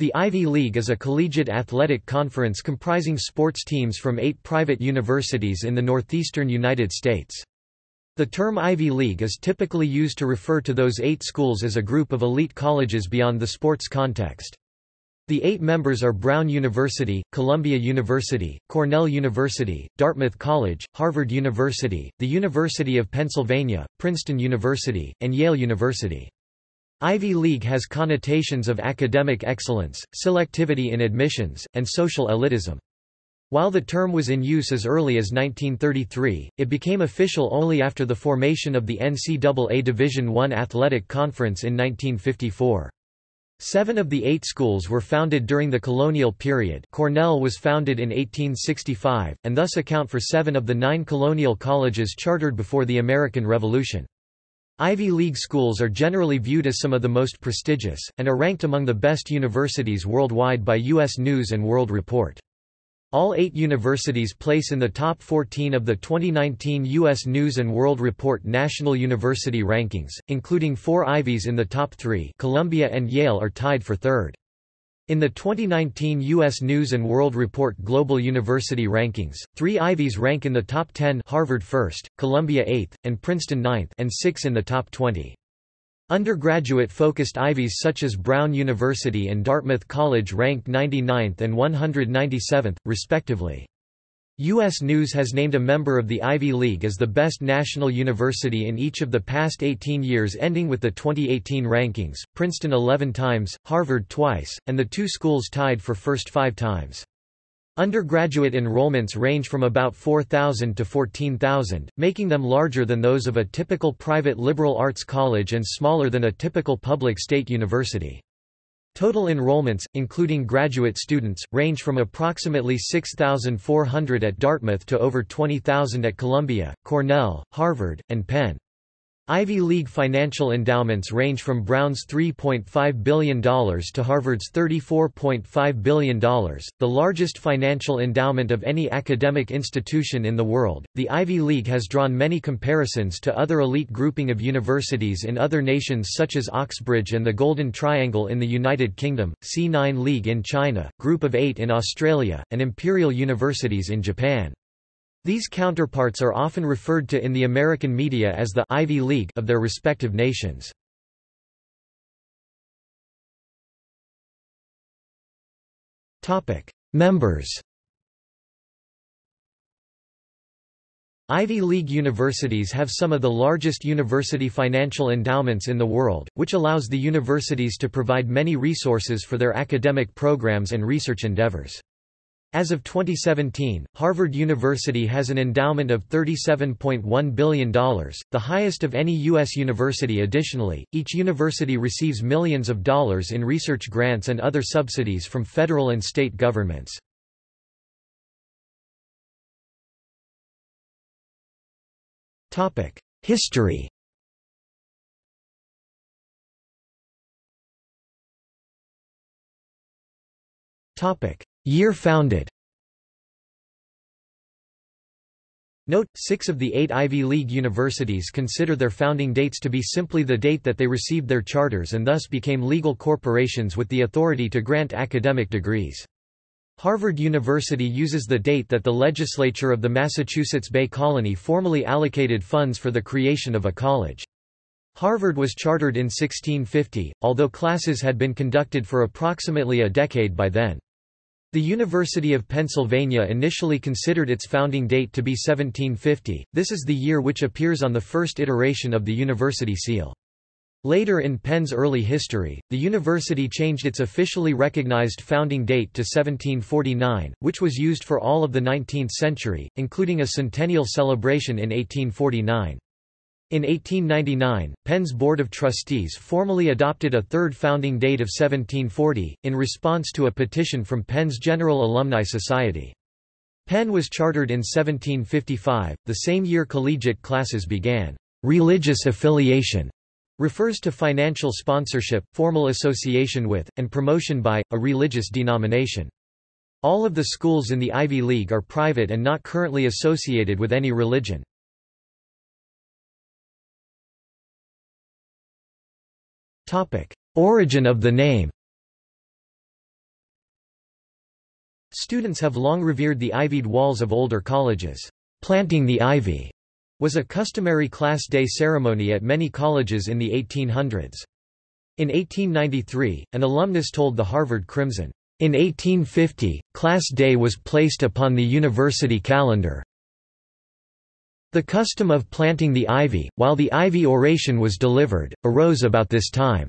The Ivy League is a collegiate athletic conference comprising sports teams from eight private universities in the northeastern United States. The term Ivy League is typically used to refer to those eight schools as a group of elite colleges beyond the sports context. The eight members are Brown University, Columbia University, Cornell University, Dartmouth College, Harvard University, the University of Pennsylvania, Princeton University, and Yale University. Ivy League has connotations of academic excellence, selectivity in admissions, and social elitism. While the term was in use as early as 1933, it became official only after the formation of the NCAA Division I Athletic Conference in 1954. Seven of the eight schools were founded during the colonial period Cornell was founded in 1865, and thus account for seven of the nine colonial colleges chartered before the American Revolution. Ivy League schools are generally viewed as some of the most prestigious, and are ranked among the best universities worldwide by U.S. News & World Report. All eight universities place in the top 14 of the 2019 U.S. News & World Report National University Rankings, including four Ivies in the top three Columbia and Yale are tied for third. In the 2019 U.S. News & World Report Global University Rankings, three Ivies rank in the top 10 Harvard first, Columbia 8th, and Princeton 9th and 6 in the top 20. Undergraduate-focused Ivies such as Brown University and Dartmouth College ranked 99th and 197th, respectively. U.S. News has named a member of the Ivy League as the best national university in each of the past 18 years ending with the 2018 rankings, Princeton 11 times, Harvard twice, and the two schools tied for first five times. Undergraduate enrollments range from about 4,000 to 14,000, making them larger than those of a typical private liberal arts college and smaller than a typical public state university. Total enrollments, including graduate students, range from approximately 6,400 at Dartmouth to over 20,000 at Columbia, Cornell, Harvard, and Penn. Ivy League financial endowments range from Brown's $3.5 billion to Harvard's $34.5 billion, the largest financial endowment of any academic institution in the world. The Ivy League has drawn many comparisons to other elite grouping of universities in other nations such as Oxbridge and the Golden Triangle in the United Kingdom, C9 League in China, Group of Eight in Australia, and Imperial Universities in Japan. These counterparts are often referred to in the American media as the Ivy League of their respective nations. Topic: Members. Ivy League universities have some of the largest university financial endowments in the world, which allows the universities to provide many resources for their academic programs and research endeavors. As of 2017, Harvard University has an endowment of $37.1 billion, the highest of any U.S. university additionally, each university receives millions of dollars in research grants and other subsidies from federal and state governments. History Topic Year founded Note, six of the eight Ivy League universities consider their founding dates to be simply the date that they received their charters and thus became legal corporations with the authority to grant academic degrees. Harvard University uses the date that the legislature of the Massachusetts Bay Colony formally allocated funds for the creation of a college. Harvard was chartered in 1650, although classes had been conducted for approximately a decade by then. The University of Pennsylvania initially considered its founding date to be 1750, this is the year which appears on the first iteration of the university seal. Later in Penn's early history, the university changed its officially recognized founding date to 1749, which was used for all of the 19th century, including a centennial celebration in 1849. In 1899, Penn's Board of Trustees formally adopted a third founding date of 1740, in response to a petition from Penn's General Alumni Society. Penn was chartered in 1755, the same year collegiate classes began. Religious affiliation refers to financial sponsorship, formal association with, and promotion by, a religious denomination. All of the schools in the Ivy League are private and not currently associated with any religion. Origin of the name Students have long revered the ivied walls of older colleges. Planting the ivy was a customary class day ceremony at many colleges in the 1800s. In 1893, an alumnus told the Harvard Crimson, in 1850, Class Day was placed upon the university calendar. The custom of planting the ivy, while the ivy oration was delivered, arose about this time.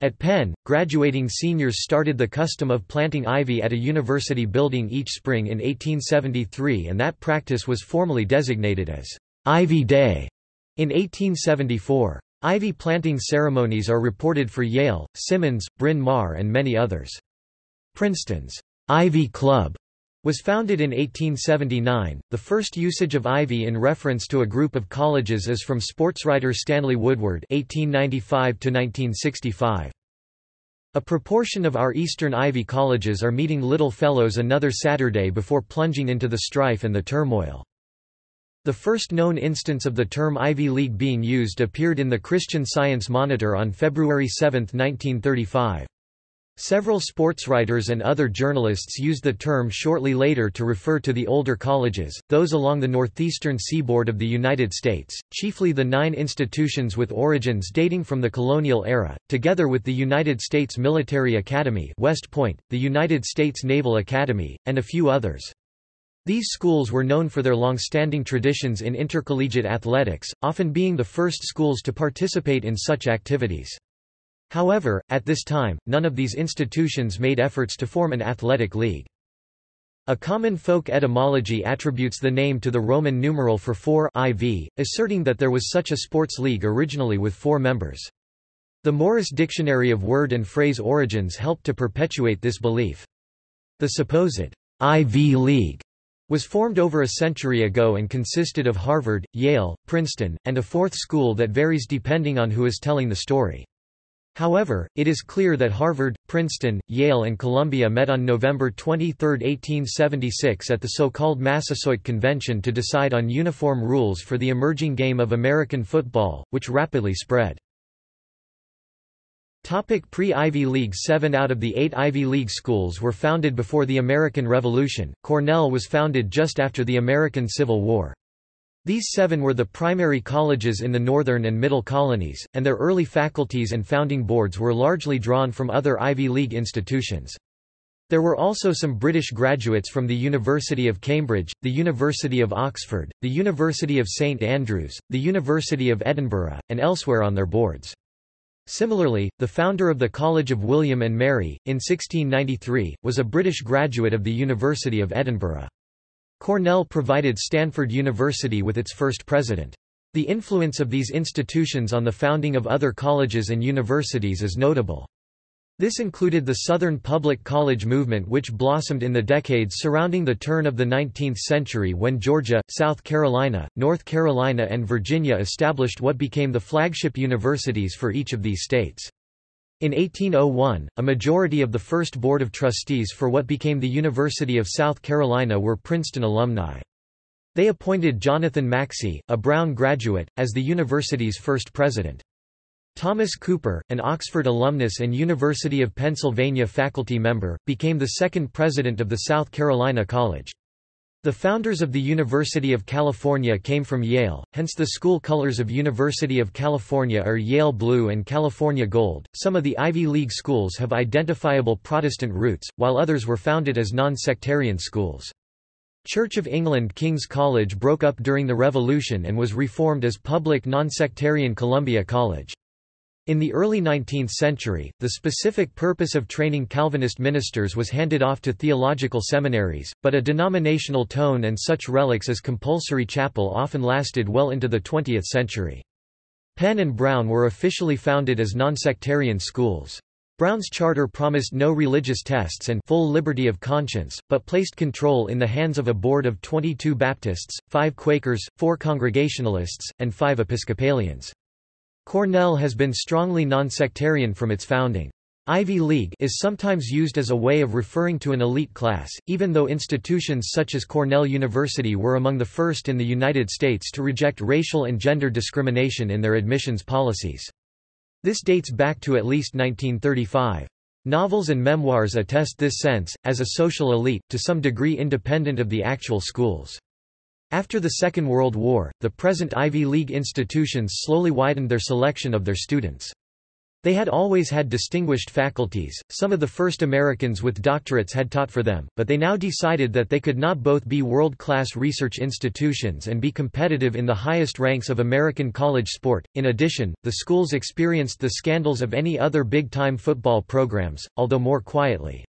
At Penn, graduating seniors started the custom of planting ivy at a university building each spring in 1873 and that practice was formally designated as Ivy Day in 1874. Ivy planting ceremonies are reported for Yale, Simmons, Bryn Mawr and many others. Princeton's Ivy Club was founded in 1879. The first usage of ivy in reference to a group of colleges is from sportswriter Stanley Woodward (1895–1965). A proportion of our Eastern Ivy colleges are meeting Little Fellows another Saturday before plunging into the strife and the turmoil. The first known instance of the term Ivy League being used appeared in the Christian Science Monitor on February 7, 1935. Several sportswriters and other journalists used the term shortly later to refer to the older colleges, those along the northeastern seaboard of the United States, chiefly the nine institutions with origins dating from the colonial era, together with the United States Military Academy West Point, the United States Naval Academy, and a few others. These schools were known for their long-standing traditions in intercollegiate athletics, often being the first schools to participate in such activities. However, at this time, none of these institutions made efforts to form an athletic league. A common folk etymology attributes the name to the Roman numeral for four IV, asserting that there was such a sports league originally with four members. The Morris Dictionary of Word and Phrase Origins helped to perpetuate this belief. The supposed IV League was formed over a century ago and consisted of Harvard, Yale, Princeton, and a fourth school that varies depending on who is telling the story. However, it is clear that Harvard, Princeton, Yale and Columbia met on November 23, 1876 at the so-called Massasoit Convention to decide on uniform rules for the emerging game of American football, which rapidly spread. Pre-Ivy League Seven out of the eight Ivy League schools were founded before the American Revolution, Cornell was founded just after the American Civil War. These seven were the primary colleges in the northern and middle colonies, and their early faculties and founding boards were largely drawn from other Ivy League institutions. There were also some British graduates from the University of Cambridge, the University of Oxford, the University of St Andrews, the University of Edinburgh, and elsewhere on their boards. Similarly, the founder of the College of William and Mary, in 1693, was a British graduate of the University of Edinburgh. Cornell provided Stanford University with its first president. The influence of these institutions on the founding of other colleges and universities is notable. This included the Southern Public College movement which blossomed in the decades surrounding the turn of the 19th century when Georgia, South Carolina, North Carolina and Virginia established what became the flagship universities for each of these states. In 1801, a majority of the first Board of Trustees for what became the University of South Carolina were Princeton alumni. They appointed Jonathan Maxey, a Brown graduate, as the university's first president. Thomas Cooper, an Oxford alumnus and University of Pennsylvania faculty member, became the second president of the South Carolina College. The founders of the University of California came from Yale, hence the school colors of University of California are Yale blue and California gold. Some of the Ivy League schools have identifiable Protestant roots, while others were founded as non-sectarian schools. Church of England King's College broke up during the Revolution and was reformed as public non-sectarian Columbia College. In the early 19th century, the specific purpose of training Calvinist ministers was handed off to theological seminaries, but a denominational tone and such relics as compulsory chapel often lasted well into the 20th century. Penn and Brown were officially founded as nonsectarian schools. Brown's charter promised no religious tests and full liberty of conscience, but placed control in the hands of a board of 22 Baptists, 5 Quakers, 4 Congregationalists, and 5 Episcopalians. Cornell has been strongly nonsectarian from its founding. Ivy League is sometimes used as a way of referring to an elite class, even though institutions such as Cornell University were among the first in the United States to reject racial and gender discrimination in their admissions policies. This dates back to at least 1935. Novels and memoirs attest this sense, as a social elite, to some degree independent of the actual schools. After the Second World War, the present Ivy League institutions slowly widened their selection of their students. They had always had distinguished faculties, some of the first Americans with doctorates had taught for them, but they now decided that they could not both be world-class research institutions and be competitive in the highest ranks of American college sport. In addition, the schools experienced the scandals of any other big-time football programs, although more quietly.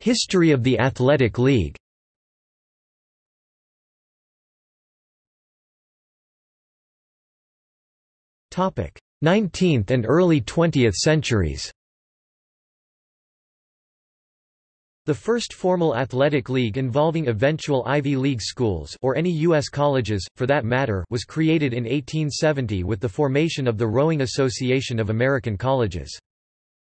History of the Athletic League Topic: 19th and early 20th centuries The first formal athletic league involving eventual Ivy League schools or any U.S. colleges, for that matter was created in 1870 with the formation of the Rowing Association of American Colleges.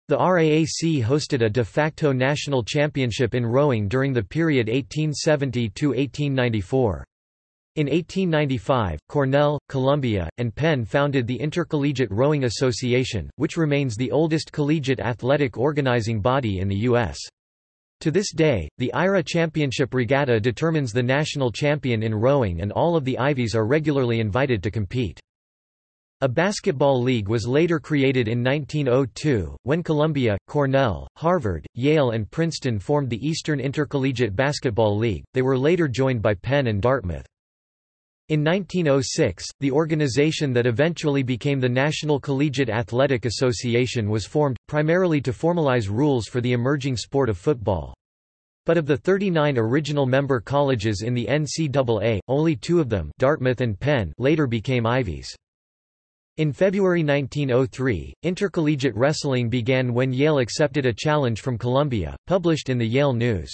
The RAAC hosted a de facto national championship in rowing during the period 1870–1894. In 1895, Cornell, Columbia, and Penn founded the Intercollegiate Rowing Association, which remains the oldest collegiate athletic organizing body in the U.S. To this day, the IRA Championship Regatta determines the national champion in rowing and all of the Ivies are regularly invited to compete. A basketball league was later created in 1902, when Columbia, Cornell, Harvard, Yale and Princeton formed the Eastern Intercollegiate Basketball League, they were later joined by Penn and Dartmouth. In 1906, the organization that eventually became the National Collegiate Athletic Association was formed, primarily to formalize rules for the emerging sport of football. But of the 39 original member colleges in the NCAA, only two of them Dartmouth and Penn later became Ivies. In February 1903, intercollegiate wrestling began when Yale accepted a challenge from Columbia, published in the Yale News.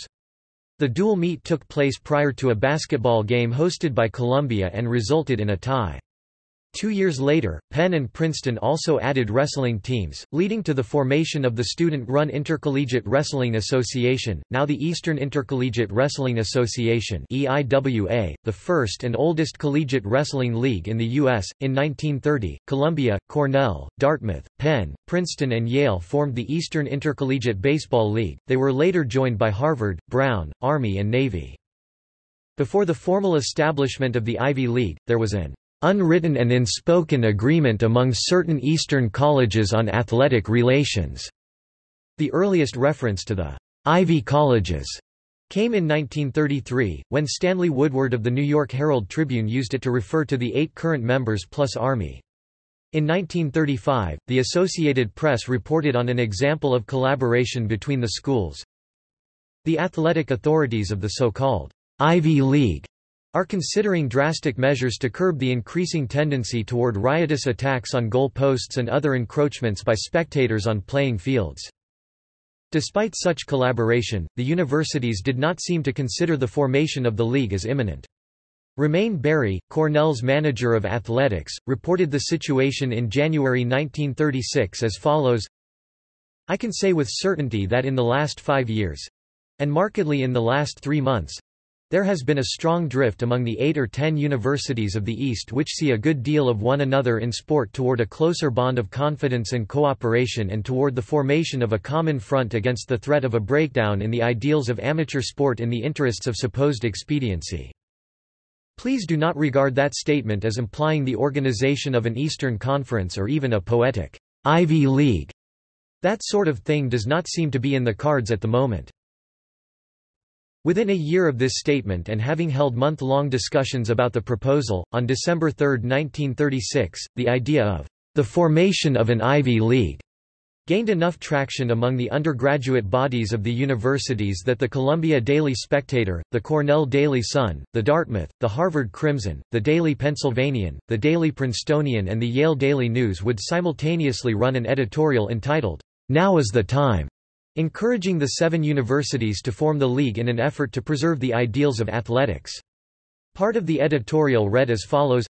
The dual meet took place prior to a basketball game hosted by Columbia and resulted in a tie. Two years later, Penn and Princeton also added wrestling teams, leading to the formation of the student-run Intercollegiate Wrestling Association, now the Eastern Intercollegiate Wrestling Association EIWA, the first and oldest collegiate wrestling league in the U.S. In 1930, Columbia, Cornell, Dartmouth, Penn, Princeton and Yale formed the Eastern Intercollegiate Baseball League, they were later joined by Harvard, Brown, Army and Navy. Before the formal establishment of the Ivy League, there was an unwritten and unspoken agreement among certain Eastern colleges on athletic relations. The earliest reference to the Ivy Colleges came in 1933, when Stanley Woodward of the New York Herald Tribune used it to refer to the eight current members plus Army. In 1935, the Associated Press reported on an example of collaboration between the schools. The athletic authorities of the so-called Ivy League are considering drastic measures to curb the increasing tendency toward riotous attacks on goal posts and other encroachments by spectators on playing fields. Despite such collaboration, the universities did not seem to consider the formation of the league as imminent. Romeyn Berry, Cornell's manager of athletics, reported the situation in January 1936 as follows I can say with certainty that in the last five years—and markedly in the last three months, there has been a strong drift among the eight or ten universities of the East which see a good deal of one another in sport toward a closer bond of confidence and cooperation and toward the formation of a common front against the threat of a breakdown in the ideals of amateur sport in the interests of supposed expediency. Please do not regard that statement as implying the organization of an Eastern Conference or even a poetic Ivy League. That sort of thing does not seem to be in the cards at the moment. Within a year of this statement and having held month-long discussions about the proposal, on December 3, 1936, the idea of the formation of an Ivy League gained enough traction among the undergraduate bodies of the universities that the Columbia Daily Spectator, the Cornell Daily Sun, the Dartmouth, the Harvard Crimson, the Daily Pennsylvanian, the Daily Princetonian and the Yale Daily News would simultaneously run an editorial entitled, Now is the Time, encouraging the seven universities to form the league in an effort to preserve the ideals of athletics. Part of the editorial read as follows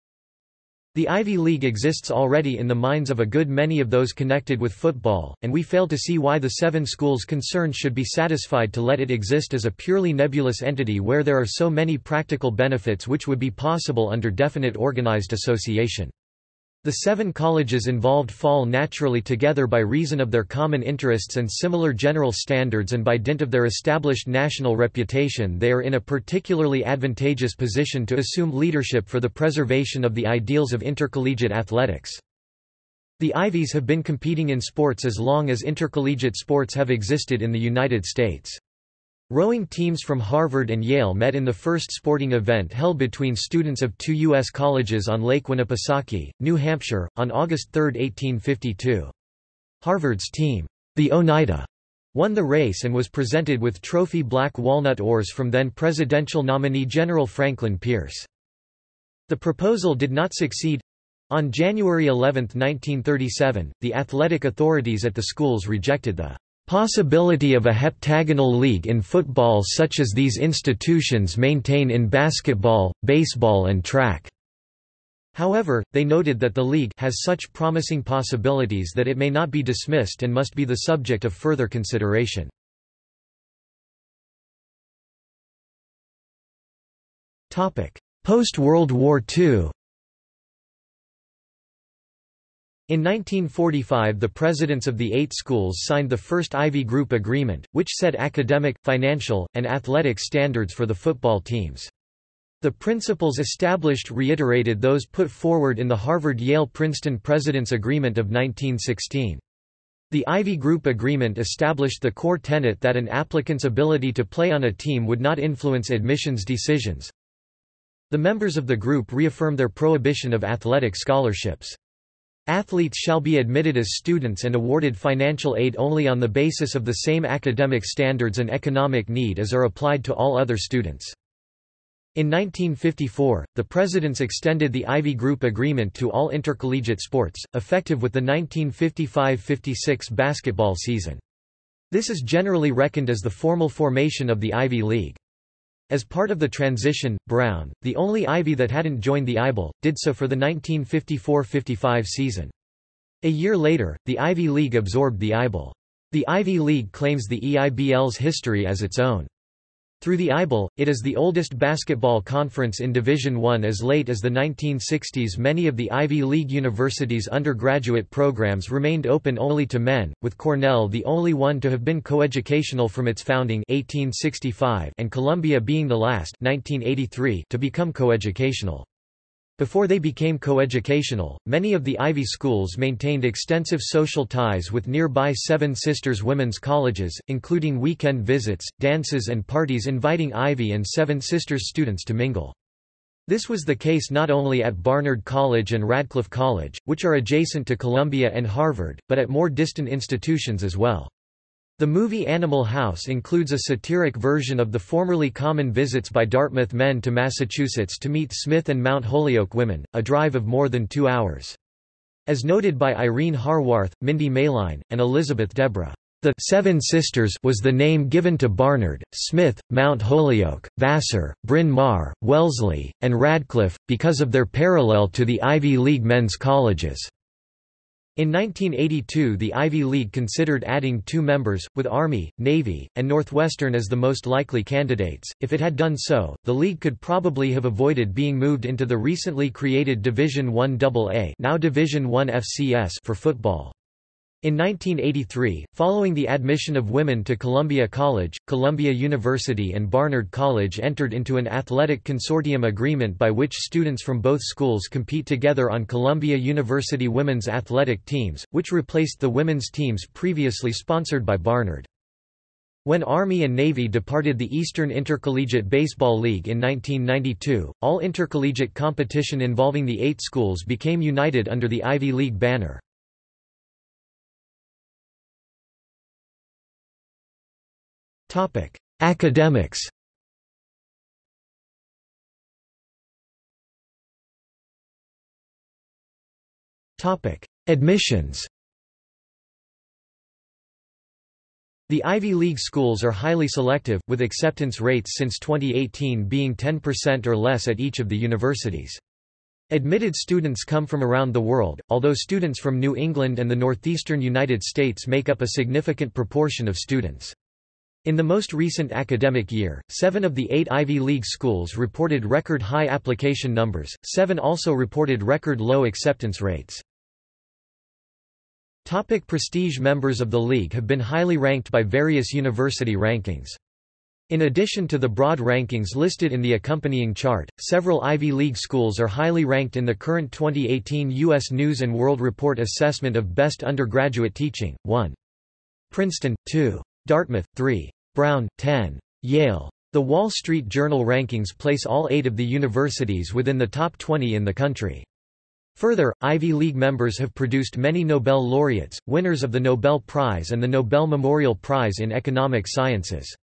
The Ivy League exists already in the minds of a good many of those connected with football, and we fail to see why the seven schools concerned should be satisfied to let it exist as a purely nebulous entity where there are so many practical benefits which would be possible under definite organized association. The seven colleges involved fall naturally together by reason of their common interests and similar general standards and by dint of their established national reputation they are in a particularly advantageous position to assume leadership for the preservation of the ideals of intercollegiate athletics. The Ivies have been competing in sports as long as intercollegiate sports have existed in the United States. Rowing teams from Harvard and Yale met in the first sporting event held between students of two U.S. colleges on Lake Winnipesaukee, New Hampshire, on August 3, 1852. Harvard's team, the Oneida, won the race and was presented with trophy black walnut oars from then presidential nominee General Franklin Pierce. The proposal did not succeed. On January 11, 1937, the athletic authorities at the schools rejected the Possibility of a heptagonal league in football such as these institutions maintain in basketball, baseball and track. However, they noted that the league has such promising possibilities that it may not be dismissed and must be the subject of further consideration. Post-World War II In 1945 the presidents of the eight schools signed the first Ivy Group Agreement, which set academic, financial, and athletic standards for the football teams. The principles established reiterated those put forward in the Harvard-Yale-Princeton President's Agreement of 1916. The Ivy Group Agreement established the core tenet that an applicant's ability to play on a team would not influence admissions decisions. The members of the group reaffirm their prohibition of athletic scholarships. Athletes shall be admitted as students and awarded financial aid only on the basis of the same academic standards and economic need as are applied to all other students. In 1954, the presidents extended the Ivy Group Agreement to all intercollegiate sports, effective with the 1955–56 basketball season. This is generally reckoned as the formal formation of the Ivy League. As part of the transition, Brown, the only Ivy that hadn't joined the EIBL, did so for the 1954–55 season. A year later, the Ivy League absorbed the EIBL. The Ivy League claims the EIBL's history as its own. Through the EIBL, it is the oldest basketball conference in Division I. As late as the 1960s many of the Ivy League universities' undergraduate programs remained open only to men, with Cornell the only one to have been coeducational from its founding 1865 and Columbia being the last 1983 to become coeducational. Before they became coeducational, many of the Ivy schools maintained extensive social ties with nearby Seven Sisters women's colleges, including weekend visits, dances and parties inviting Ivy and Seven Sisters students to mingle. This was the case not only at Barnard College and Radcliffe College, which are adjacent to Columbia and Harvard, but at more distant institutions as well. The movie Animal House includes a satiric version of the formerly common visits by Dartmouth men to Massachusetts to meet Smith and Mount Holyoke women, a drive of more than two hours. As noted by Irene Harwarth, Mindi Maline, and Elizabeth DeBra, the Seven Sisters was the name given to Barnard, Smith, Mount Holyoke, Vassar, Bryn Mawr, Wellesley, and Radcliffe, because of their parallel to the Ivy League men's colleges. In 1982 the Ivy League considered adding two members, with Army, Navy, and Northwestern as the most likely candidates. If it had done so, the league could probably have avoided being moved into the recently created Division I AA now Division I FCS for football. In 1983, following the admission of women to Columbia College, Columbia University and Barnard College entered into an athletic consortium agreement by which students from both schools compete together on Columbia University women's athletic teams, which replaced the women's teams previously sponsored by Barnard. When Army and Navy departed the Eastern Intercollegiate Baseball League in 1992, all intercollegiate competition involving the eight schools became united under the Ivy League banner. Academics Topic: Admissions The Ivy League schools are highly selective, with acceptance rates since 2018 being 10% or less at each of the universities. Admitted students come from around the world, although students from New England and the northeastern United States make up a significant proportion of students. In the most recent academic year, seven of the eight Ivy League schools reported record high application numbers, seven also reported record low acceptance rates. Topic prestige Members of the league have been highly ranked by various university rankings. In addition to the broad rankings listed in the accompanying chart, several Ivy League schools are highly ranked in the current 2018 U.S. News & World Report Assessment of Best Undergraduate Teaching, 1. Princeton, 2. Dartmouth, 3. Brown, 10. Yale. The Wall Street Journal rankings place all eight of the universities within the top 20 in the country. Further, Ivy League members have produced many Nobel laureates, winners of the Nobel Prize and the Nobel Memorial Prize in Economic Sciences.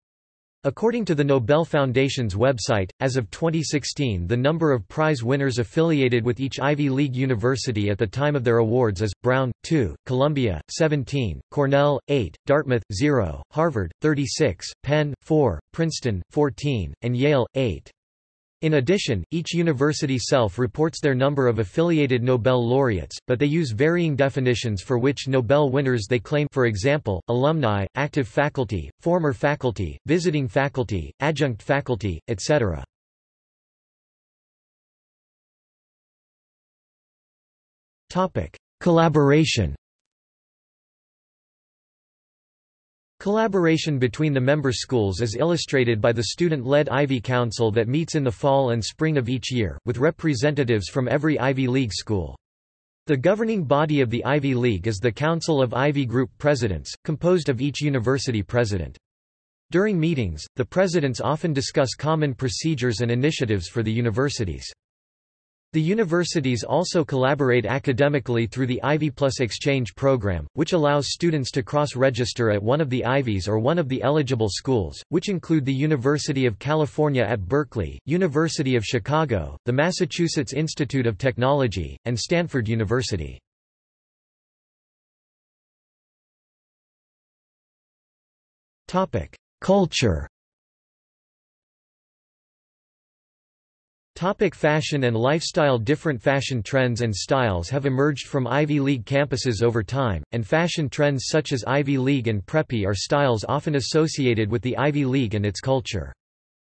According to the Nobel Foundation's website, as of 2016 the number of prize winners affiliated with each Ivy League university at the time of their awards is, Brown, 2, Columbia, 17, Cornell, 8, Dartmouth, 0, Harvard, 36, Penn, 4, Princeton, 14, and Yale, 8. In addition, each university self-reports their number of affiliated Nobel laureates, but they use varying definitions for which Nobel winners they claim for example, alumni, active faculty, former faculty, visiting faculty, adjunct faculty, etc. Collaboration Collaboration between the member schools is illustrated by the student-led Ivy Council that meets in the fall and spring of each year, with representatives from every Ivy League school. The governing body of the Ivy League is the Council of Ivy Group Presidents, composed of each university president. During meetings, the presidents often discuss common procedures and initiatives for the universities. The universities also collaborate academically through the Ivy Plus Exchange program, which allows students to cross-register at one of the Ivies or one of the eligible schools, which include the University of California at Berkeley, University of Chicago, the Massachusetts Institute of Technology, and Stanford University. Culture Topic fashion and lifestyle Different fashion trends and styles have emerged from Ivy League campuses over time, and fashion trends such as Ivy League and Preppy are styles often associated with the Ivy League and its culture.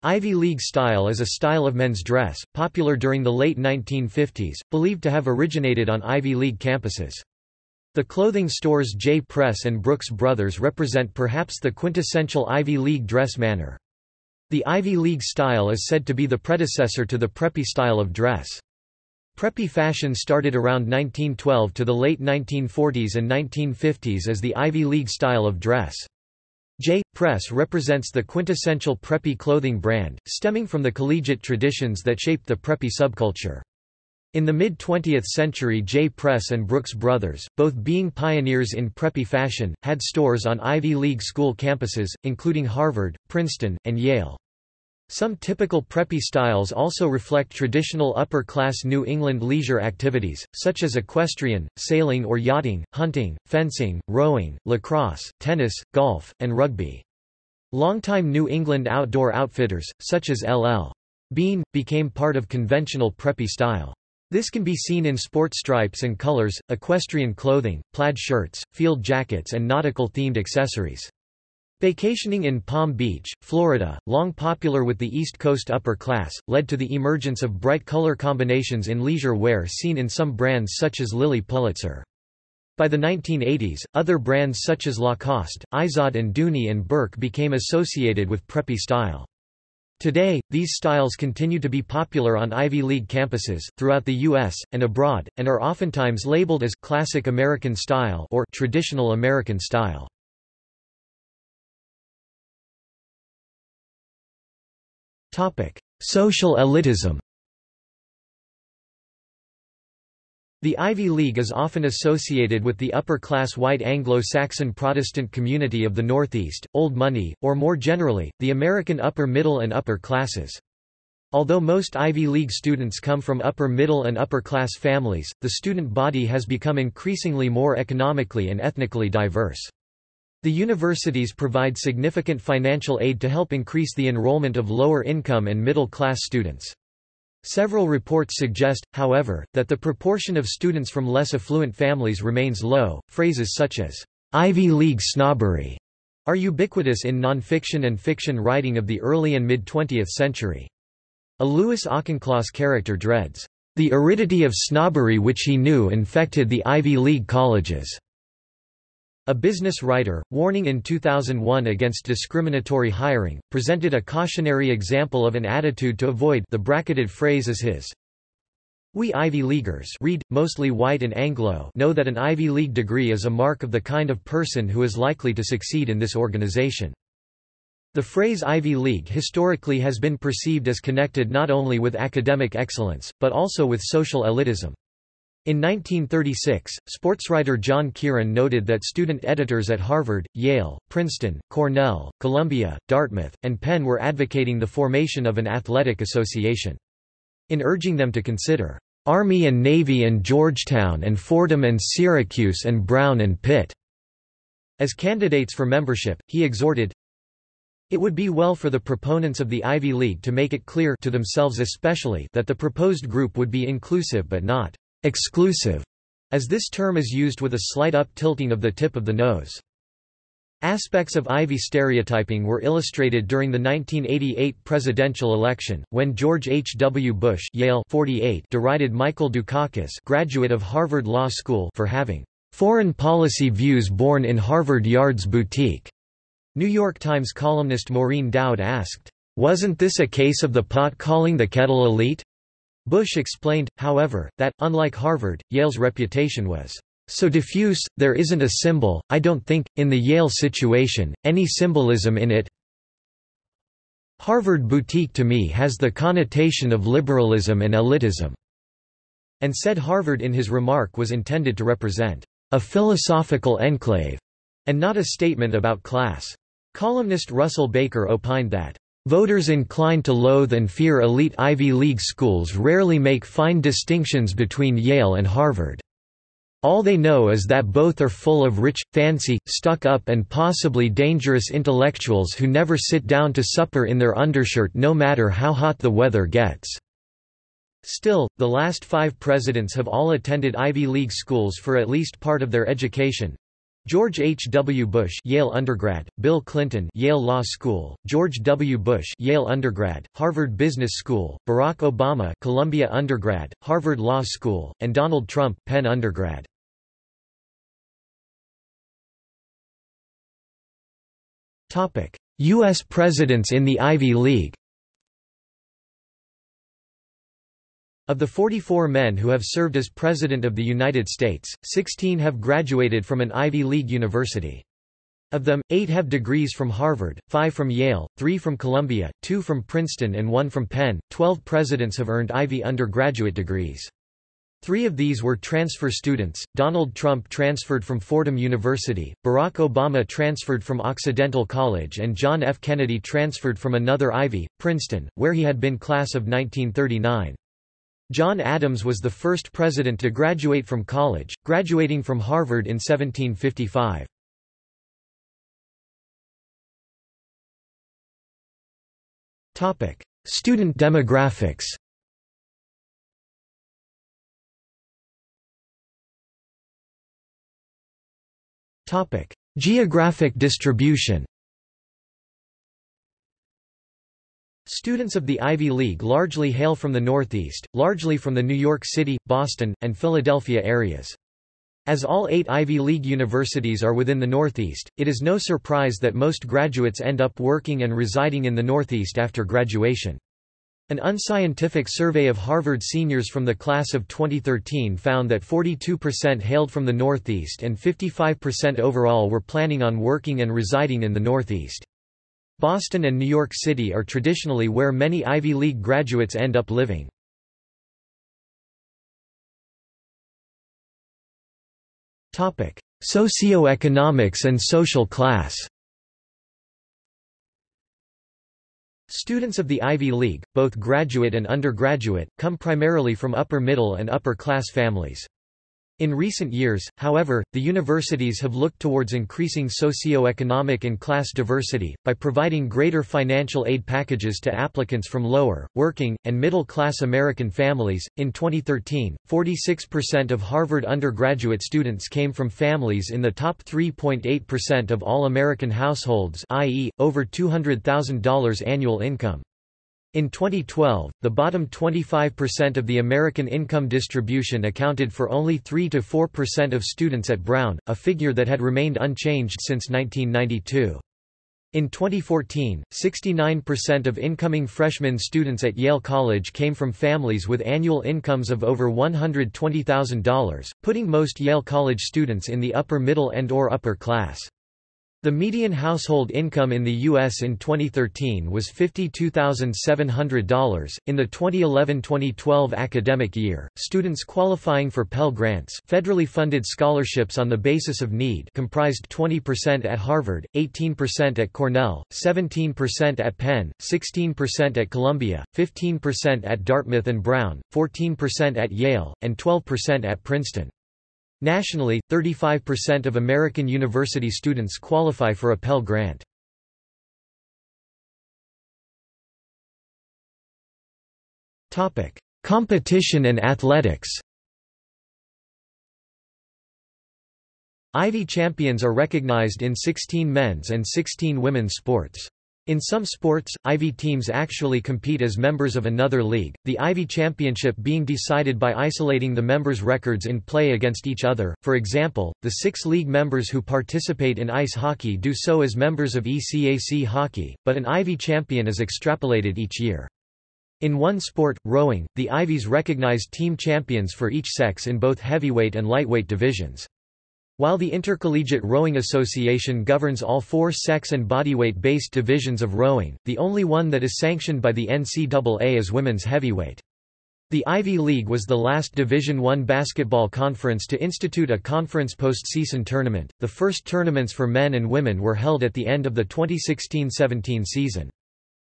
Ivy League style is a style of men's dress, popular during the late 1950s, believed to have originated on Ivy League campuses. The clothing stores J. Press and Brooks Brothers represent perhaps the quintessential Ivy League dress manner. The Ivy League style is said to be the predecessor to the preppy style of dress. Preppy fashion started around 1912 to the late 1940s and 1950s as the Ivy League style of dress. J. Press represents the quintessential preppy clothing brand, stemming from the collegiate traditions that shaped the preppy subculture. In the mid-20th century J. Press and Brooks Brothers, both being pioneers in preppy fashion, had stores on Ivy League school campuses, including Harvard, Princeton, and Yale. Some typical preppy styles also reflect traditional upper-class New England leisure activities, such as equestrian, sailing or yachting, hunting, fencing, rowing, lacrosse, tennis, golf, and rugby. Longtime New England outdoor outfitters, such as L.L. Bean, became part of conventional preppy style. This can be seen in sport stripes and colors, equestrian clothing, plaid shirts, field jackets and nautical-themed accessories. Vacationing in Palm Beach, Florida, long popular with the East Coast upper class, led to the emergence of bright color combinations in leisure wear seen in some brands such as Lilly Pulitzer. By the 1980s, other brands such as Lacoste, Izod and Dooney and Bourke became associated with preppy style. Today, these styles continue to be popular on Ivy League campuses, throughout the U.S., and abroad, and are oftentimes labeled as «classic American style» or «traditional American style». Social elitism The Ivy League is often associated with the upper-class white Anglo-Saxon Protestant community of the Northeast, old money, or more generally, the American upper middle and upper classes. Although most Ivy League students come from upper middle and upper class families, the student body has become increasingly more economically and ethnically diverse. The universities provide significant financial aid to help increase the enrollment of lower-income and middle-class students. Several reports suggest, however, that the proportion of students from less affluent families remains low. Phrases such as Ivy League snobbery are ubiquitous in nonfiction and fiction writing of the early and mid-20th century. A Louis Auchincloss character dreads, "...the aridity of snobbery which he knew infected the Ivy League colleges." A business writer, warning in 2001 against discriminatory hiring, presented a cautionary example of an attitude to avoid the bracketed phrase is his. We Ivy Leaguers read, mostly white and Anglo know that an Ivy League degree is a mark of the kind of person who is likely to succeed in this organization. The phrase Ivy League historically has been perceived as connected not only with academic excellence, but also with social elitism. In 1936, sportswriter John Kieran noted that student editors at Harvard, Yale, Princeton, Cornell, Columbia, Dartmouth, and Penn were advocating the formation of an athletic association in urging them to consider Army and Navy and Georgetown and Fordham and Syracuse and Brown and Pitt. As candidates for membership, he exhorted, It would be well for the proponents of the Ivy League to make it clear to themselves especially that the proposed group would be inclusive but not exclusive, as this term is used with a slight up-tilting of the tip of the nose. Aspects of Ivy stereotyping were illustrated during the 1988 presidential election, when George H. W. Bush Yale 48 derided Michael Dukakis graduate of Harvard Law School for having "...foreign policy views born in Harvard Yard's boutique." New York Times columnist Maureen Dowd asked, "...wasn't this a case of the pot calling the kettle elite?" Bush explained, however, that, unlike Harvard, Yale's reputation was so diffuse, there isn't a symbol, I don't think, in the Yale situation, any symbolism in it. Harvard boutique to me has the connotation of liberalism and elitism." And said Harvard in his remark was intended to represent a philosophical enclave, and not a statement about class. Columnist Russell Baker opined that Voters inclined to loathe and fear elite Ivy League schools rarely make fine distinctions between Yale and Harvard. All they know is that both are full of rich, fancy, stuck-up and possibly dangerous intellectuals who never sit down to supper in their undershirt no matter how hot the weather gets. Still, the last five presidents have all attended Ivy League schools for at least part of their education. George H. W. Bush Yale undergrad, Bill Clinton Yale Law School, George W. Bush Yale undergrad, Harvard Business School, Barack Obama Columbia undergrad, Harvard Law School, and Donald Trump Penn undergrad. Topic: U.S. presidents in the Ivy League Of the 44 men who have served as President of the United States, 16 have graduated from an Ivy League university. Of them, eight have degrees from Harvard, five from Yale, three from Columbia, two from Princeton and one from Penn. Twelve presidents have earned Ivy undergraduate degrees. Three of these were transfer students, Donald Trump transferred from Fordham University, Barack Obama transferred from Occidental College and John F. Kennedy transferred from another Ivy, Princeton, where he had been class of 1939. John Adams was the first president to graduate from college, graduating from Harvard in 1755. Topic: Student demographics Topic: Geographic distribution Students of the Ivy League largely hail from the Northeast, largely from the New York City, Boston, and Philadelphia areas. As all eight Ivy League universities are within the Northeast, it is no surprise that most graduates end up working and residing in the Northeast after graduation. An unscientific survey of Harvard seniors from the class of 2013 found that 42% hailed from the Northeast and 55% overall were planning on working and residing in the Northeast. Boston and New York City are traditionally where many Ivy League graduates end up living. Socioeconomics and social class Students of the Ivy League, both graduate and undergraduate, come primarily from upper middle and upper class families. In recent years, however, the universities have looked towards increasing socio-economic and class diversity, by providing greater financial aid packages to applicants from lower, working, and middle-class American families. In 2013, 46% of Harvard undergraduate students came from families in the top 3.8% of all American households i.e., over $200,000 annual income. In 2012, the bottom 25% of the American income distribution accounted for only 3–4% of students at Brown, a figure that had remained unchanged since 1992. In 2014, 69% of incoming freshman students at Yale College came from families with annual incomes of over $120,000, putting most Yale College students in the upper middle and or upper class. The median household income in the U.S. in 2013 was $52,700. In the 2011-2012 academic year, students qualifying for Pell Grants, federally funded scholarships on the basis of need, comprised 20% at Harvard, 18% at Cornell, 17% at Penn, 16% at Columbia, 15% at Dartmouth and Brown, 14% at Yale, and 12% at Princeton. Nationally, 35% of American university students qualify for a Pell Grant. Competition and athletics Ivy champions are recognized in 16 men's and 16 women's sports. In some sports, Ivy teams actually compete as members of another league, the Ivy Championship being decided by isolating the members' records in play against each other. For example, the six league members who participate in ice hockey do so as members of ECAC hockey, but an Ivy champion is extrapolated each year. In one sport, rowing, the Ivies recognize team champions for each sex in both heavyweight and lightweight divisions. While the Intercollegiate Rowing Association governs all four sex and bodyweight-based divisions of rowing, the only one that is sanctioned by the NCAA is women's heavyweight. The Ivy League was the last Division I basketball conference to institute a conference postseason tournament. The first tournaments for men and women were held at the end of the 2016-17 season.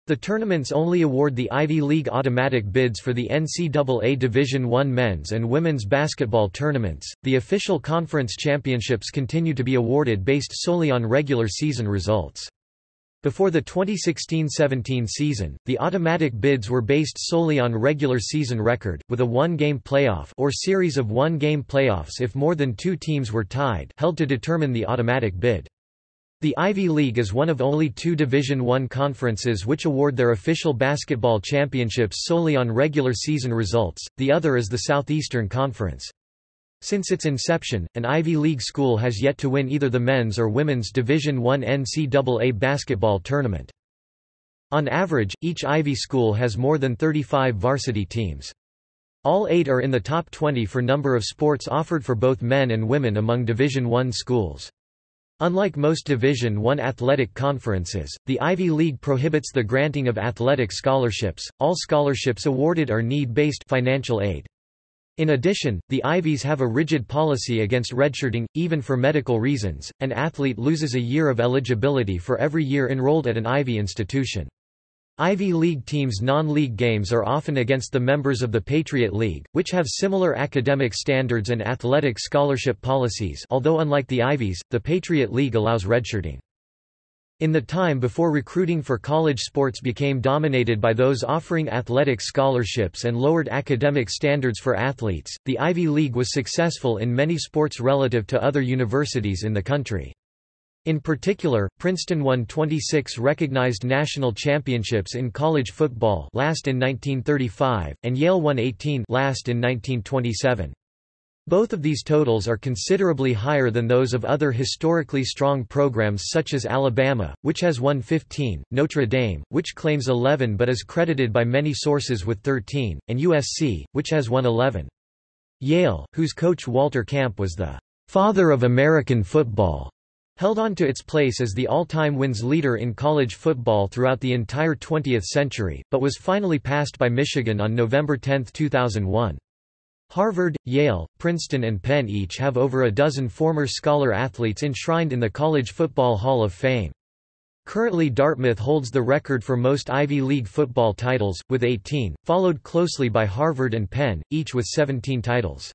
The tournaments only award the Ivy League automatic bids for the NCAA Division I men's and women's basketball tournaments. The official conference championships continue to be awarded based solely on regular season results. Before the 2016-17 season, the automatic bids were based solely on regular season record, with a one-game playoff or series of one-game playoffs if more than two teams were tied held to determine the automatic bid. The Ivy League is one of only two Division I conferences which award their official basketball championships solely on regular season results, the other is the Southeastern Conference. Since its inception, an Ivy League school has yet to win either the men's or women's Division I NCAA basketball tournament. On average, each Ivy school has more than 35 varsity teams. All eight are in the top 20 for number of sports offered for both men and women among Division I schools. Unlike most Division I athletic conferences, the Ivy League prohibits the granting of athletic scholarships. All scholarships awarded are need-based financial aid. In addition, the Ivies have a rigid policy against redshirting, even for medical reasons. An athlete loses a year of eligibility for every year enrolled at an Ivy institution. Ivy League teams' non-league games are often against the members of the Patriot League, which have similar academic standards and athletic scholarship policies although unlike the Ivies, the Patriot League allows redshirting. In the time before recruiting for college sports became dominated by those offering athletic scholarships and lowered academic standards for athletes, the Ivy League was successful in many sports relative to other universities in the country. In particular, Princeton won 26 recognized national championships in college football last in 1935, and Yale won 18 last in 1927. Both of these totals are considerably higher than those of other historically strong programs such as Alabama, which has won 15, Notre Dame, which claims 11 but is credited by many sources with 13, and USC, which has won 11. Yale, whose coach Walter Camp was the father of American football, held on to its place as the all-time wins leader in college football throughout the entire 20th century, but was finally passed by Michigan on November 10, 2001. Harvard, Yale, Princeton and Penn each have over a dozen former scholar athletes enshrined in the College Football Hall of Fame. Currently Dartmouth holds the record for most Ivy League football titles, with 18, followed closely by Harvard and Penn, each with 17 titles.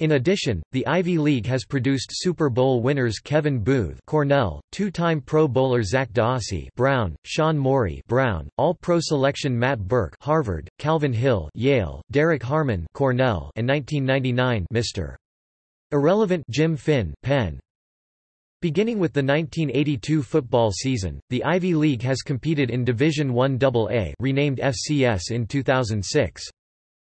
In addition, the Ivy League has produced Super Bowl winners Kevin Boothe Cornell, two-time Pro Bowler Zak DeOssie Brown, Sean Morey Brown, All-Pro selection Matt Birk Harvard, Calvin Hill Yale, Derrick Harmon Cornell, and 1999 Mr. Irrelevant Jim Finn Penn. Beginning with the 1982 football season, the Ivy League has competed in Division I AA renamed FCS in 2006.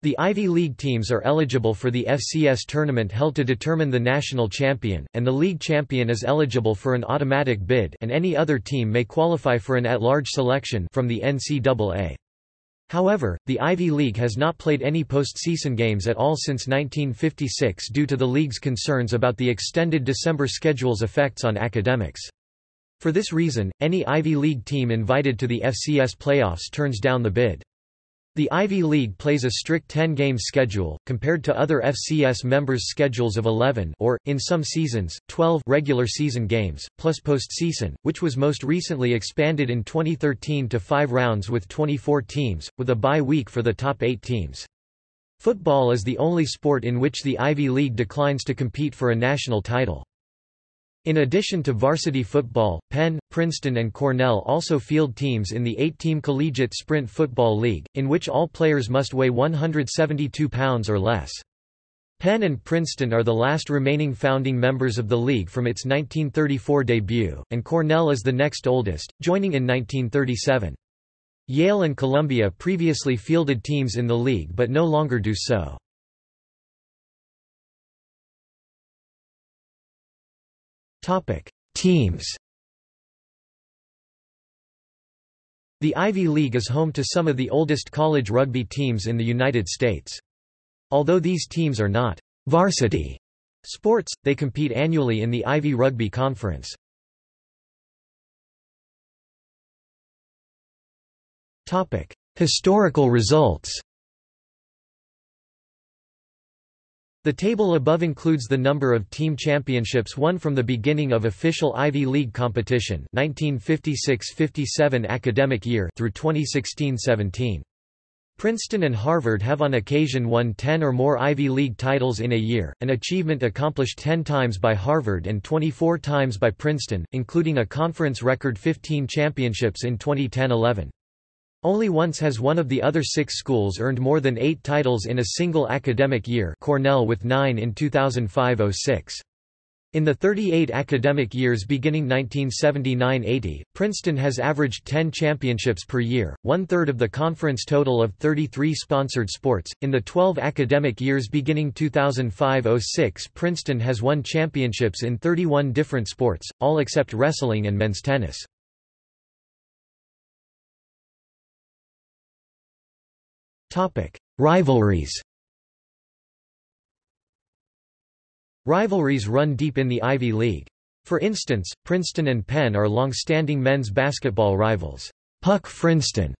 The Ivy League teams are eligible for the FCS tournament held to determine the national champion, and the league champion is eligible for an automatic bid and any other team may qualify for an at-large selection from the NCAA. However, the Ivy League has not played any postseason games at all since 1956 due to the league's concerns about the extended December schedule's effects on academics. For this reason, any Ivy League team invited to the FCS playoffs turns down the bid. The Ivy League plays a strict 10-game schedule, compared to other FCS members' schedules of 11 or, in some seasons, 12 regular season games, plus postseason, which was most recently expanded in 2013 to five rounds with 24 teams, with a bye week for the top eight teams. Football is the only sport in which the Ivy League declines to compete for a national title. In addition to varsity football, Penn, Princeton and Cornell also field teams in the eight-team Collegiate Sprint Football League, in which all players must weigh 172 pounds or less. Penn and Princeton are the last remaining founding members of the league from its 1934 debut, and Cornell is the next oldest, joining in 1937. Yale and Columbia previously fielded teams in the league but no longer do so. Teams. The Ivy League is home to some of the oldest college rugby teams in the United States. Although these teams are not varsity sports, they compete annually in the Ivy Rugby Conference. Historical results. The table above includes the number of team championships won from the beginning of official Ivy League competition 1956–57 academic year through 2016–17. Princeton and Harvard have on occasion won 10 or more Ivy League titles in a year, an achievement accomplished 10 times by Harvard and 24 times by Princeton, including a conference record 15 championships in 2010–11. Only once has one of the other six schools earned more than eight titles in a single academic year Cornell with nine in 2005–06. In the 38 academic years beginning 1979–80, Princeton has averaged 10 championships per year, one-third of the conference total of 33 sponsored sports. In the 12 academic years beginning 2005–06 Princeton has won championships in 31 different sports, all except wrestling and men's tennis. Rivalries. Rivalries run deep in the Ivy League. For instance, Princeton and Penn are long-standing men's basketball rivals. Puck Princeton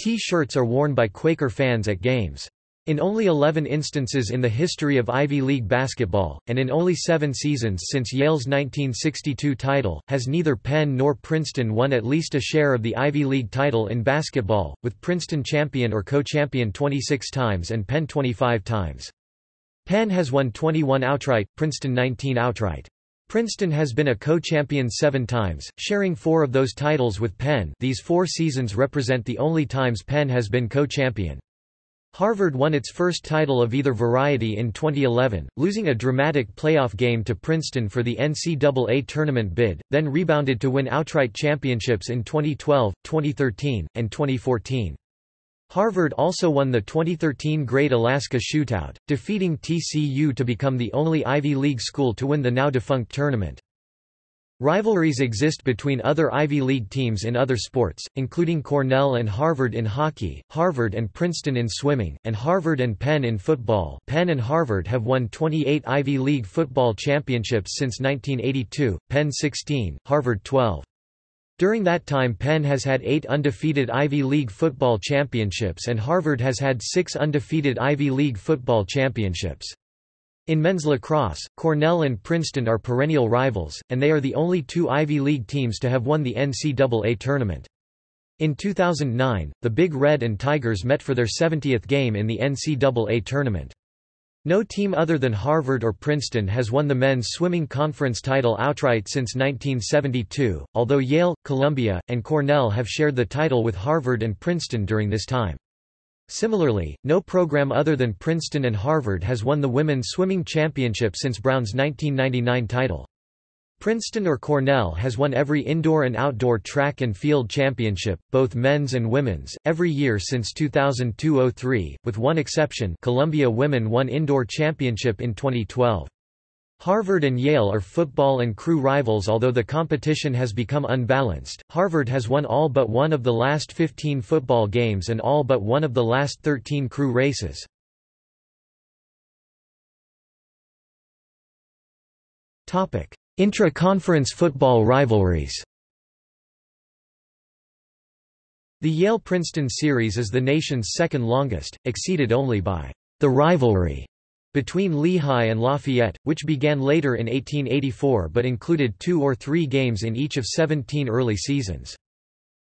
T-shirts are worn by Quaker fans at games. In only 11 instances in the history of Ivy League basketball, and in only seven seasons since Yale's 1962 title, has neither Penn nor Princeton won at least a share of the Ivy League title in basketball, with Princeton champion or co-champion 26 times and Penn 25 times. Penn has won 21 outright, Princeton 19 outright. Princeton has been a co-champion seven times, sharing four of those titles with Penn these four seasons represent the only times Penn has been co-champion. Harvard won its first title of either variety in 2011, losing a dramatic playoff game to Princeton for the NCAA tournament bid, then rebounded to win outright championships in 2012, 2013, and 2014. Harvard also won the 2013 Great Alaska Shootout, defeating TCU to become the only Ivy League school to win the now-defunct tournament. Rivalries exist between other Ivy League teams in other sports, including Cornell and Harvard in hockey, Harvard and Princeton in swimming, and Harvard and Penn in football. Penn and Harvard have won 28 Ivy League football championships since 1982, Penn 16, Harvard 12. During that time Penn has had eight undefeated Ivy League football championships and Harvard has had six undefeated Ivy League football championships. In men's lacrosse, Cornell and Princeton are perennial rivals, and they are the only two Ivy League teams to have won the NCAA tournament. In 2009, the Big Red and Tigers met for their 70th game in the NCAA tournament. No team other than Harvard or Princeton has won the men's swimming conference title outright since 1972, although Yale, Columbia, and Cornell have shared the title with Harvard and Princeton during this time. Similarly, no program other than Princeton and Harvard has won the women's swimming championship since Brown's 1999 title. Princeton or Cornell has won every indoor and outdoor track and field championship, both men's and women's, every year since 2002–03, with one exception Columbia Women won indoor championship in 2012. Harvard and Yale are football and crew rivals although the competition has become unbalanced. Harvard has won all but one of the last 15 football games and all but one of the last 13 crew races. Topic: Intra-conference football rivalries The Yale-Princeton series is the nation's second longest, exceeded only by the rivalry between Lehigh and Lafayette, which began later in 1884 but included two or three games in each of 17 early seasons.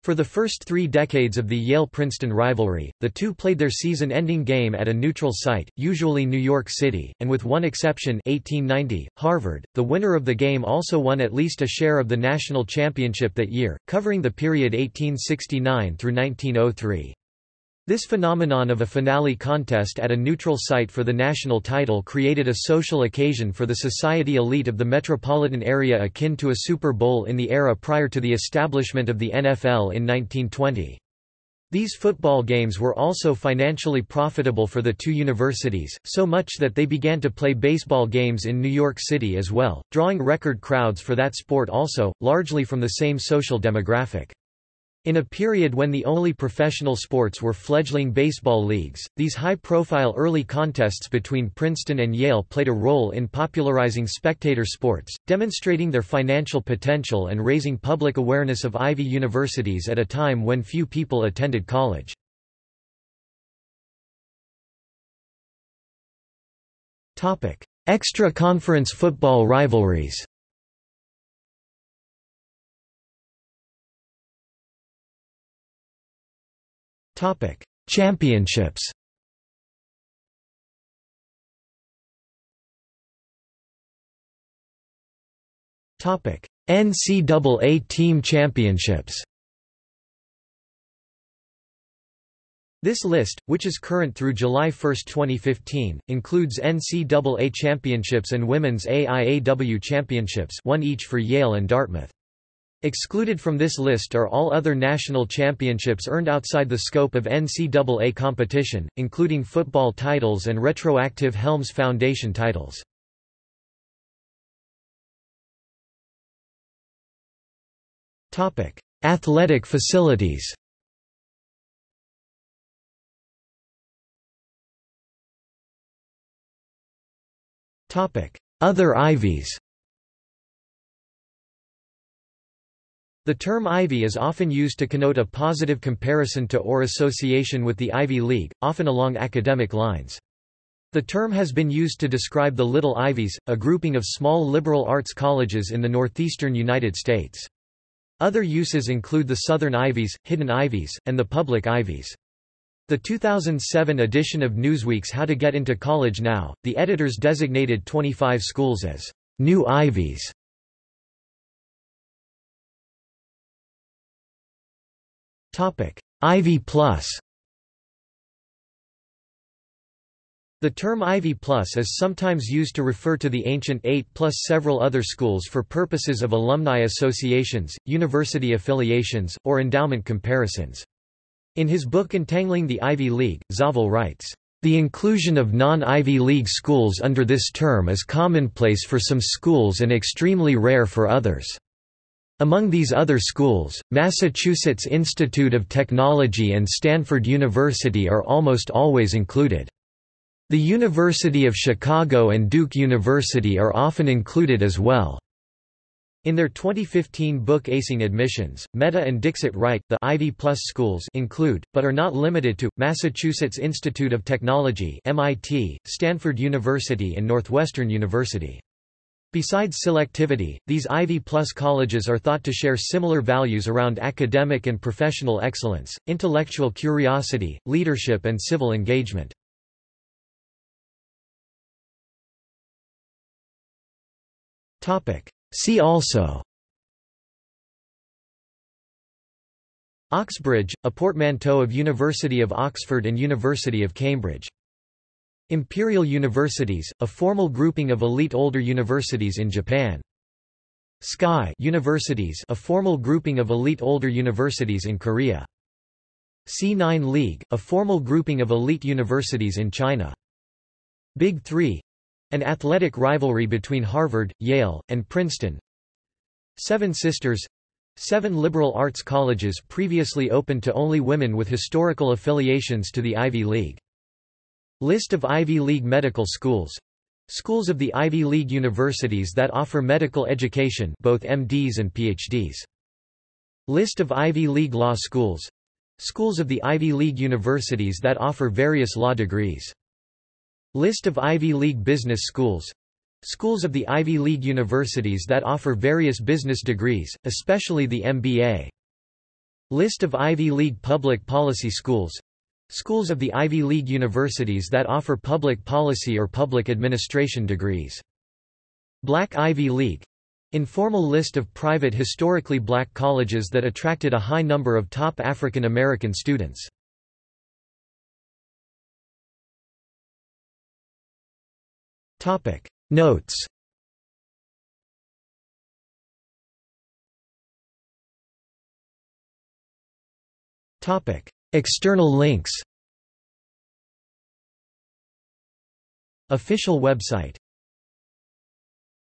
For the first three decades of the Yale-Princeton rivalry, the two played their season-ending game at a neutral site, usually New York City, and with one exception 1890, Harvard, the winner of the game also won at least a share of the national championship that year, covering the period 1869 through 1903. This phenomenon of a finale contest at a neutral site for the national title created a social occasion for the society elite of the metropolitan area akin to a Super Bowl in the era prior to the establishment of the NFL in 1920. These football games were also financially profitable for the two universities, so much that they began to play baseball games in New York City as well, drawing record crowds for that sport also, largely from the same social demographic. In a period when the only professional sports were fledgling baseball leagues, these high-profile early contests between Princeton and Yale played a role in popularizing spectator sports, demonstrating their financial potential and raising public awareness of Ivy universities at a time when few people attended college. Extra-conference football rivalries Topic: Championships. Topic: NCAA Team Championships. This list, which is current through July 1, 2015, includes NCAA championships and women's AIAW championships one each for Yale and Dartmouth. Excluded from this list are all other national championships earned outside the scope of NCAA competition, including football titles and retroactive Helms Foundation titles. Athletic facilities Other Ivies The term Ivy is often used to connote a positive comparison to or association with the Ivy League, often along academic lines. The term has been used to describe the Little Ivies, a grouping of small liberal arts colleges in the northeastern United States. Other uses include the Southern Ivies, Hidden Ivies, and the Public Ivies. The 2007 edition of Newsweek's How to Get into College Now, the editors designated 25 schools as New Ivies. Topic: Ivy Plus. The term Ivy Plus is sometimes used to refer to the ancient Eight plus several other schools for purposes of alumni associations, university affiliations, or endowment comparisons. In his book Untangling the Ivy League, Zawel writes, "...the inclusion of non-Ivy League schools under this term is commonplace for some schools and extremely rare for others." Among these other schools, Massachusetts Institute of Technology and Stanford University are almost always included. The University of Chicago and Duke University are often included as well. In their 2015 book Acing Admissions, Mehta and Dixit write, the Ivy Plus schools include, but are not limited to, Massachusetts Institute of Technology MIT, Stanford University and Northwestern University. Besides selectivity, these Ivy Plus colleges are thought to share similar values around academic and professional excellence, intellectual curiosity, leadership and civil engagement. See also Oxbridge, a portmanteau of University of Oxford and University of Cambridge Imperial Universities, a formal grouping of elite older universities in Japan. SKY universities a formal grouping of elite older universities in Korea. C9 League, a formal grouping of elite universities in China. Big Three an athletic rivalry between Harvard, Yale, and Princeton. Seven Sisters Seven liberal arts colleges previously open to only women with historical affiliations to the Ivy League. List of Ivy League medical schools. Schools of the Ivy League universities that offer medical education both MDs and PhDs. List of Ivy League law schools. Schools of the Ivy League universities that offer various law degrees. List of Ivy League business schools. Schools of the Ivy League universities that offer various business degrees, especially the MBA. List of Ivy League public policy schools Schools of the Ivy League universities that offer public policy or public administration degrees. Black Ivy League Informal list of private historically black colleges that attracted a high number of top African American students. Topic Notes Topic External links. Official website